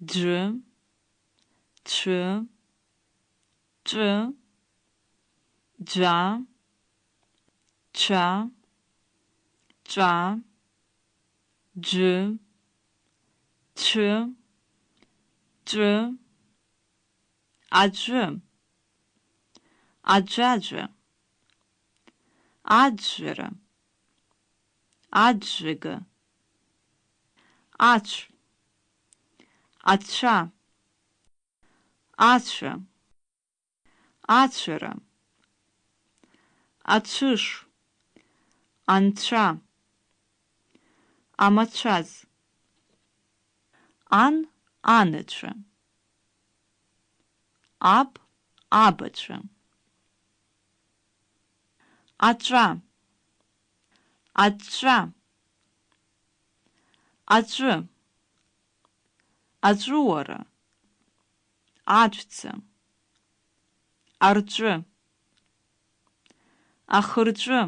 dr, tr, tr, dra, tra, tra, dr, tr, dr, acı, acı acı, acırı, acırgı, acır. Ача, ачы, ачыры, ачыш, анча, амачаз, ан, анычы, аб, абычы, аҵәа, аҵәҵәа, аҵәы, аҵәуара, аҵәца, арҵәы, ахырҵәы,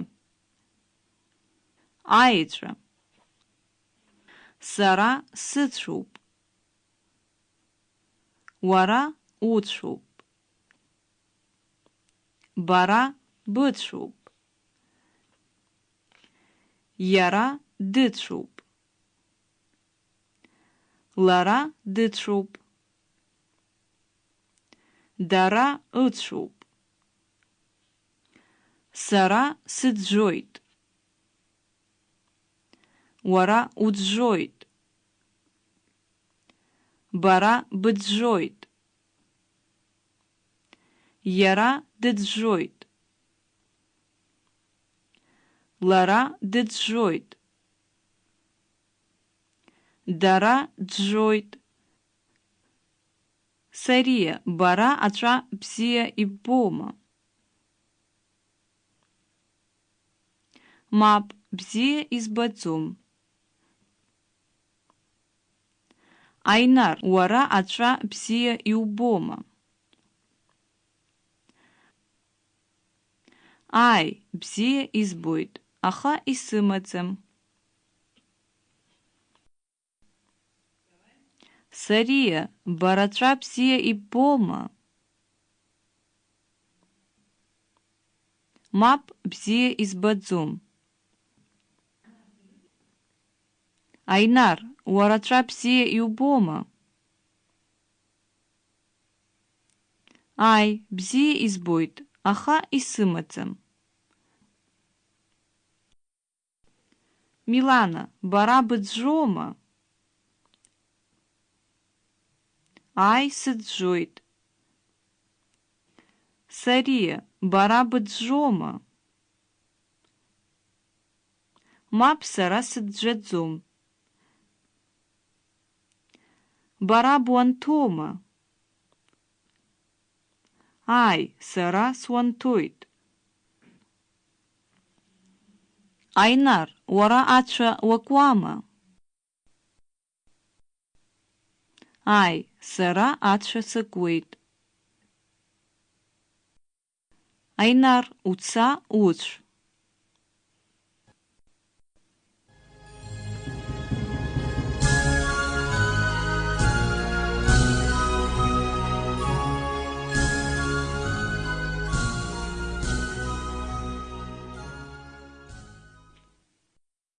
аеҵәа, сара сыцәоуп, уара уцәоуп, бара быцәоуп, Иара дыцәоуп. Лара дыцәоуп. Дара ыцәоуп. Сара сыӡәӡәоит. Уара уӡәӡәоит. Бара быӡәӡәоит. Иара дыӡәӡәоит. Лара дыӡәӡәоит. Дара ӡәӡәоит. Сария, бара аҵәа бзиа иббома? Мап, бзиа избаӡом. Айнар, уара аҵәа бзиа иубома? Ай, бзиа избоит аха исымаӡам. Сария, бара ҵәа бзиа иббома? Мап бзиа избаӡом. Айнар, уара ҵәа бзиа иубома? Ай, бзиа избоит, аха исымаӡам. Милана, бара быӡәӡәома? Ай, сыӡәӡәоит. Сария, бара быӡәӡәома? Мап сара сыӡәӡәаӡом. Бара буанҭома? Ай, сара суанҭоит. Айнар, уара ацәа уакуама? Ай, сара ацәа сакуеит. Айнар, уца уцә.